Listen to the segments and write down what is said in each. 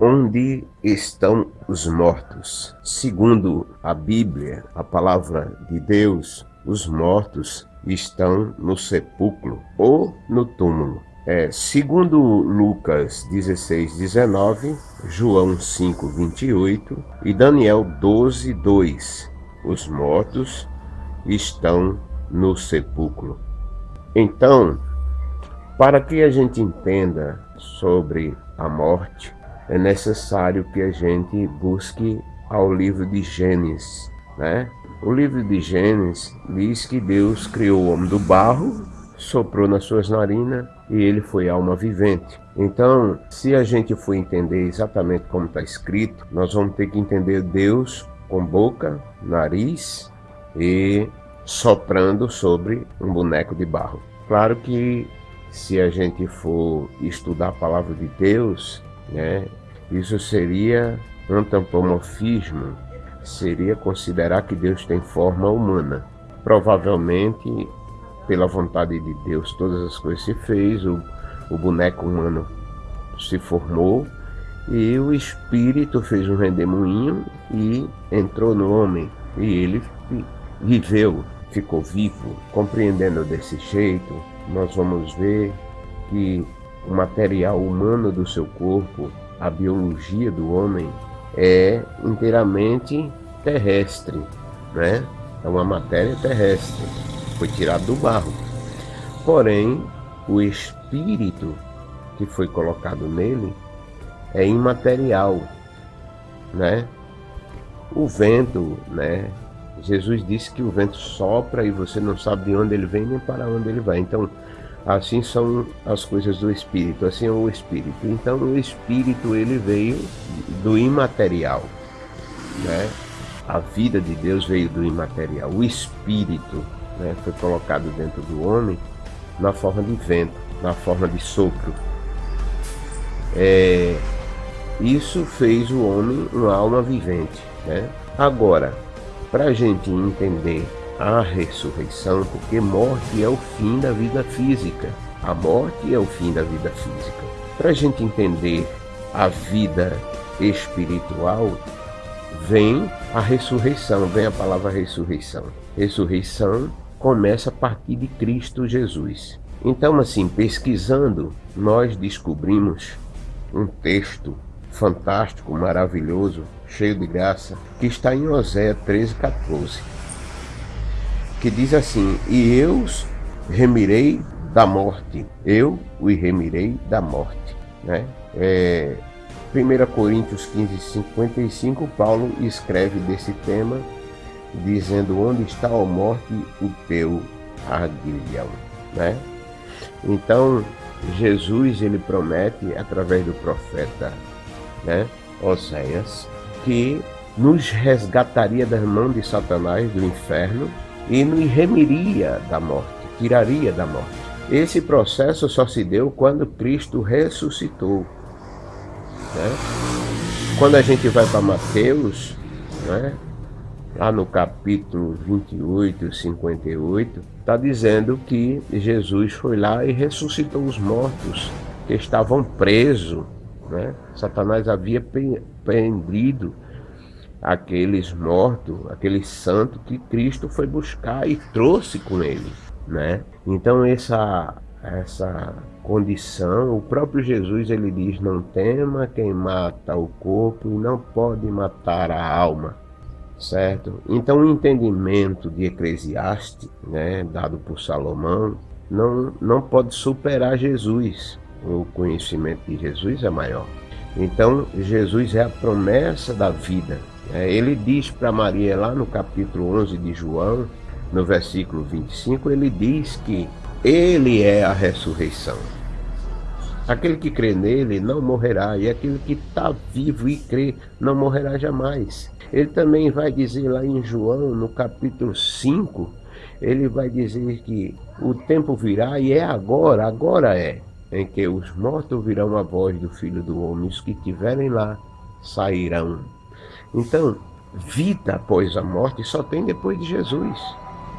Onde estão os mortos? Segundo a Bíblia, a palavra de Deus, os mortos estão no sepulcro ou no túmulo. É, segundo Lucas 16, 19, João 5, 28 e Daniel 12, 2, os mortos estão no sepulcro. Então, para que a gente entenda sobre a morte, é necessário que a gente busque ao livro de Gênesis, né? O livro de Gênesis diz que Deus criou o homem do barro soprou nas suas narinas e ele foi alma vivente. Então, se a gente for entender exatamente como está escrito, nós vamos ter que entender Deus com boca, nariz e soprando sobre um boneco de barro. Claro que se a gente for estudar a palavra de Deus, né, isso seria antropomorfismo, seria considerar que Deus tem forma humana. Provavelmente pela vontade de Deus, todas as coisas se fez, o, o boneco humano se formou e o espírito fez um redemoinho e entrou no homem e ele viveu, ficou vivo. Compreendendo desse jeito, nós vamos ver que o material humano do seu corpo, a biologia do homem, é inteiramente terrestre, né? É uma matéria terrestre foi tirado do barro. Porém, o espírito que foi colocado nele é imaterial, né? O vento, né? Jesus disse que o vento sopra e você não sabe de onde ele vem nem para onde ele vai. Então, assim são as coisas do espírito, assim é o espírito. Então, o espírito ele veio do imaterial, né? A vida de Deus veio do imaterial. O espírito né, foi colocado dentro do homem na forma de vento, na forma de sopro. É, isso fez o homem uma alma vivente. Né? Agora, para a gente entender a ressurreição, porque morte é o fim da vida física, a morte é o fim da vida física. Para a gente entender a vida espiritual, vem a ressurreição, vem a palavra ressurreição. Ressurreição começa a partir de Cristo Jesus. Então, assim, pesquisando, nós descobrimos um texto fantástico, maravilhoso, cheio de graça, que está em Oséia 13, 14, que diz assim: E eu remirei da morte, eu o remirei da morte. Né? É, 1 Coríntios 15, 55, Paulo escreve desse tema dizendo onde está a morte o teu aguilhão, né? Então Jesus ele promete através do profeta, né, Oséias, que nos resgataria das mãos de Satanás do inferno e nos remiria da morte, tiraria da morte. Esse processo só se deu quando Cristo ressuscitou. Né? Quando a gente vai para Mateus, né, lá no capítulo 28, 58, está dizendo que Jesus foi lá e ressuscitou os mortos que estavam presos. Né? Satanás havia prendido aqueles mortos, aqueles santos que Cristo foi buscar e trouxe com ele. Né? Então essa, essa condição, o próprio Jesus ele diz, não tema quem mata o corpo e não pode matar a alma certo? Então o entendimento de Eclesiastes, né, dado por Salomão, não, não pode superar Jesus. O conhecimento de Jesus é maior. Então Jesus é a promessa da vida. Né? Ele diz para Maria lá no capítulo 11 de João, no versículo 25, ele diz que ele é a ressurreição. Aquele que crê nele não morrerá, e aquele que está vivo e crê não morrerá jamais. Ele também vai dizer lá em João, no capítulo 5, ele vai dizer que o tempo virá e é agora, agora é, em que os mortos virão a voz do Filho do Homem, os que estiverem lá sairão. Então, vida após a morte só tem depois de Jesus.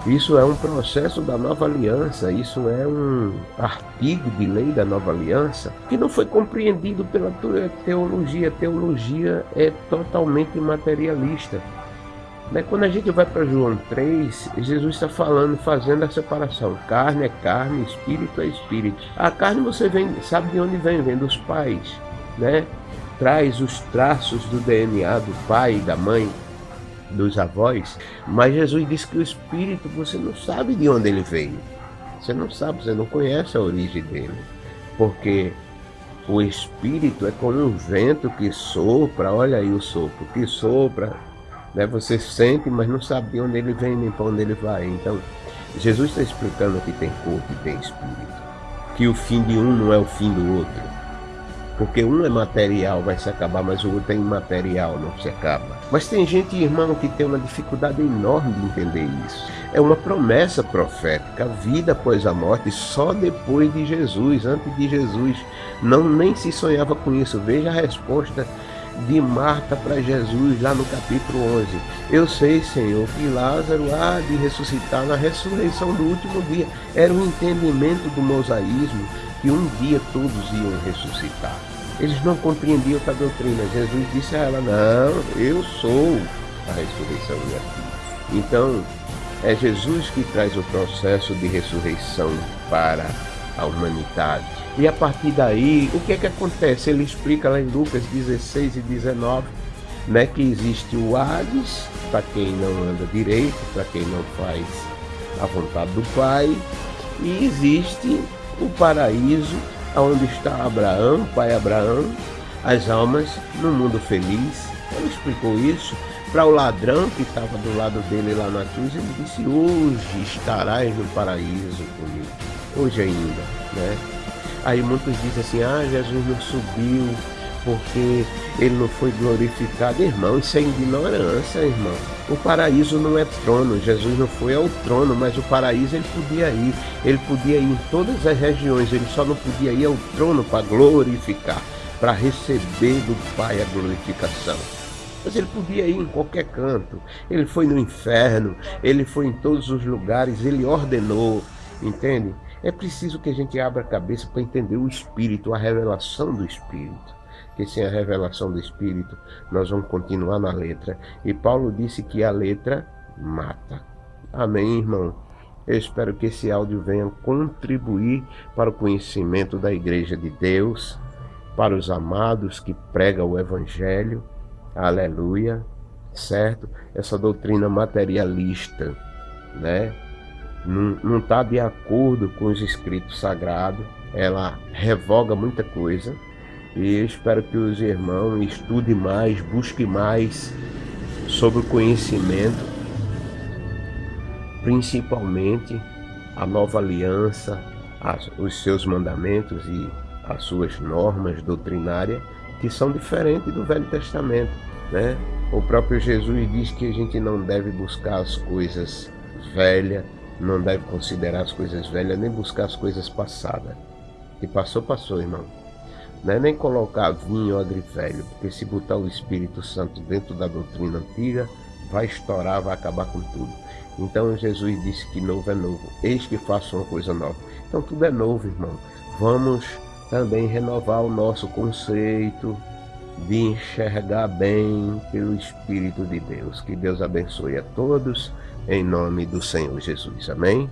Isso é um processo da nova aliança, isso é um artigo de lei da nova aliança que não foi compreendido pela teologia. A teologia é totalmente materialista. Né? Quando a gente vai para João 3, Jesus está falando, fazendo a separação. Carne é carne, espírito é espírito. A carne você vem, sabe de onde vem? Vem dos pais, né? Traz os traços do DNA do pai e da mãe, dos avós. Mas Jesus disse que o espírito você não sabe de onde ele veio. Você não sabe, você não conhece a origem dele. Porque o espírito é como um vento que sopra, olha aí o sopro, que sopra né? Você sente, mas não sabe de onde ele vem nem para onde ele vai. Então, Jesus está explicando que tem corpo e tem espírito. Que o fim de um não é o fim do outro. Porque um é material, vai se acabar, mas o outro é imaterial, não se acaba. Mas tem gente, irmão, que tem uma dificuldade enorme de entender isso. É uma promessa profética, a vida após a morte, só depois de Jesus, antes de Jesus. Não nem se sonhava com isso. Veja a resposta de Marta para Jesus, lá no capítulo 11. Eu sei, Senhor, que Lázaro há de ressuscitar na ressurreição do último dia. Era o entendimento do mosaísmo que um dia todos iam ressuscitar. Eles não compreendiam essa doutrina. Jesus disse a ela: Não, eu sou a ressurreição e a vida. Então, é Jesus que traz o processo de ressurreição para a humanidade. E a partir daí, o que é que acontece? Ele explica lá em Lucas 16 e 19, né, que existe o Hades, para quem não anda direito, para quem não faz a vontade do Pai, e existe o paraíso, onde está Abraão, pai Abraão, as almas no mundo feliz. Ele explicou isso para o ladrão que estava do lado dele lá na cruz. Ele disse: Hoje estarás no paraíso comigo, hoje ainda, né? Aí muitos dizem assim: Ah, Jesus não subiu porque ele não foi glorificado. Irmão, isso é ignorância, irmão. O paraíso não é trono, Jesus não foi ao trono, mas o paraíso ele podia ir. Ele podia ir em todas as regiões, ele só não podia ir ao trono para glorificar, para receber do Pai a glorificação. Mas ele podia ir em qualquer canto. Ele foi no inferno, ele foi em todos os lugares, ele ordenou, entende? É preciso que a gente abra a cabeça para entender o Espírito, a revelação do Espírito que sem a revelação do Espírito nós vamos continuar na letra. E Paulo disse que a letra mata. Amém, irmão? Eu espero que esse áudio venha contribuir para o conhecimento da Igreja de Deus, para os amados que pregam o Evangelho. Aleluia. Certo? Essa doutrina materialista, né? Não está de acordo com os escritos sagrados. Ela revoga muita coisa e espero que os irmãos estudem mais, busquem mais sobre o conhecimento, principalmente a nova aliança, os seus mandamentos e as suas normas doutrinárias, que são diferentes do Velho Testamento. Né? O próprio Jesus diz que a gente não deve buscar as coisas velhas, não deve considerar as coisas velhas, nem buscar as coisas passadas. E passou, passou, irmão. Não é nem colocar vinho ou velho, porque se botar o Espírito Santo dentro da doutrina antiga, vai estourar, vai acabar com tudo. Então Jesus disse que novo é novo. Eis que faço uma coisa nova. Então tudo é novo, irmão. Vamos também renovar o nosso conceito de enxergar bem pelo Espírito de Deus. Que Deus abençoe a todos, em nome do Senhor Jesus. Amém?